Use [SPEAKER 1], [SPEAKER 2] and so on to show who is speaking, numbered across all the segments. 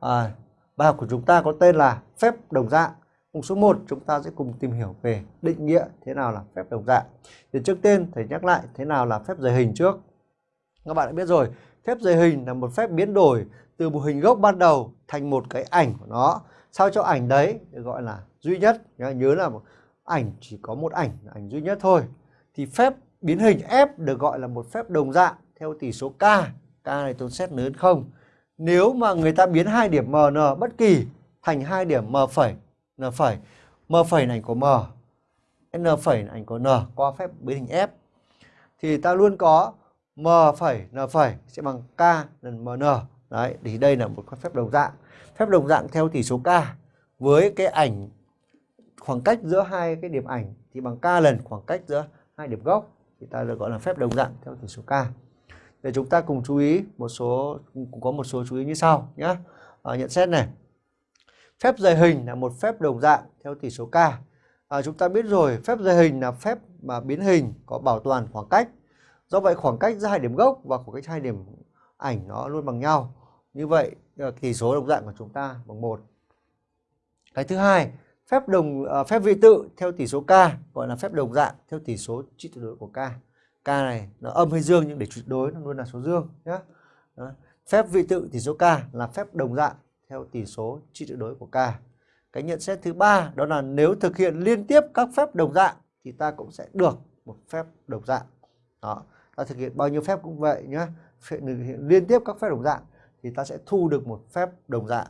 [SPEAKER 1] à, bài học của chúng ta có tên là phép đồng dạng. Mục số 1 chúng ta sẽ cùng tìm hiểu về định nghĩa thế nào là phép đồng dạng. Thì trước tiên thầy nhắc lại thế nào là phép rời hình trước. Các bạn đã biết rồi, phép rời hình là một phép biến đổi từ một hình gốc ban đầu thành một cái ảnh của nó. Sao cho ảnh đấy được gọi là duy nhất. Nhớ là một ảnh chỉ có một ảnh, ảnh duy nhất thôi. Thì phép biến hình F được gọi là một phép đồng dạng theo tỷ số K. K này tôi xét lớn không. Nếu mà người ta biến hai điểm MN bất kỳ thành hai điểm M phẩy, N phẩy, M phẩy là ảnh của M, N phẩy là ảnh của N qua phép biến hình F thì ta luôn có M phẩy N phẩy sẽ bằng K lần MN. Đấy, thì đây là một phép đồng dạng. Phép đồng dạng theo tỷ số K với cái ảnh khoảng cách giữa hai cái điểm ảnh thì bằng K lần khoảng cách giữa hai điểm gốc thì ta được gọi là phép đồng dạng theo tỷ số K. Để chúng ta cùng chú ý một số cũng có một số chú ý như sau nhé. À, nhận xét này. Phép dày hình là một phép đồng dạng theo tỷ số K. À, chúng ta biết rồi, phép dày hình là phép mà biến hình có bảo toàn khoảng cách. Do vậy khoảng cách giữa hai điểm gốc và khoảng cách hai điểm ảnh nó luôn bằng nhau. Như vậy ờ, tỷ số đồng dạng của chúng ta bằng một. Cái thứ hai, phép đồng à, phép vị tự theo tỷ số k gọi là phép đồng dạng theo tỷ số trị tuyệt đối của k. K này nó âm hay dương nhưng để tuyệt đối nó luôn là số dương nhé. Phép vị tự tỷ số k là phép đồng dạng theo tỷ số trị tuyệt đối của k. Cái nhận xét thứ ba đó là nếu thực hiện liên tiếp các phép đồng dạng thì ta cũng sẽ được một phép đồng dạng. Đó, ta thực hiện bao nhiêu phép cũng vậy nhé. Thực hiện liên tiếp các phép đồng dạng thì ta sẽ thu được một phép đồng dạng.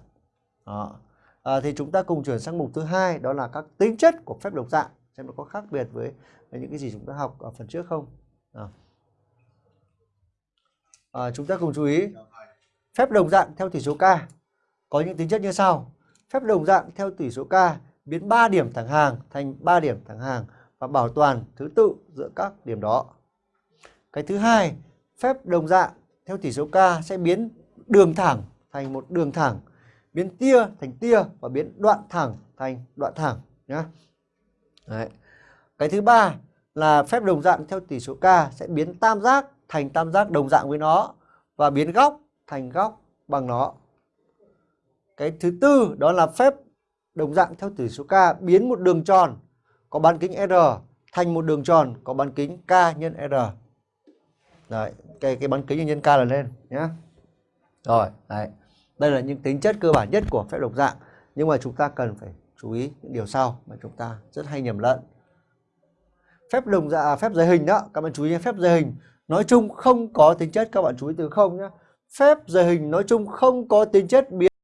[SPEAKER 1] Đó. À, thì chúng ta cùng chuyển sang mục thứ hai đó là các tính chất của phép đồng dạng xem nó có khác biệt với những cái gì chúng ta học ở phần trước không. À. À, chúng ta cùng chú ý phép đồng dạng theo tỷ số k có những tính chất như sau. Phép đồng dạng theo tỷ số k biến 3 điểm thẳng hàng thành 3 điểm thẳng hàng và bảo toàn thứ tự giữa các điểm đó. Cái thứ hai, phép đồng dạng theo tỷ số k sẽ biến đường thẳng thành một đường thẳng biến tia thành tia và biến đoạn thẳng thành đoạn thẳng nhé. Đấy. Cái thứ ba là phép đồng dạng theo tỷ số k sẽ biến tam giác thành tam giác đồng dạng với nó và biến góc thành góc bằng nó. Cái thứ tư đó là phép đồng dạng theo tỷ số k biến một đường tròn có bán kính r thành một đường tròn có bán kính k nhân r. Đấy, cái cái bán kính nhân k là lên nhé. Rồi, đấy. Đây là những tính chất cơ bản nhất của phép đồng dạng. Nhưng mà chúng ta cần phải chú ý những điều sau mà chúng ta rất hay nhầm lẫn. Phép đồng dạng, à, phép giới hình đó, các bạn chú ý phép giới hình nói chung không có tính chất các bạn chú ý từ không nhé. Phép giới hình nói chung không có tính chất biến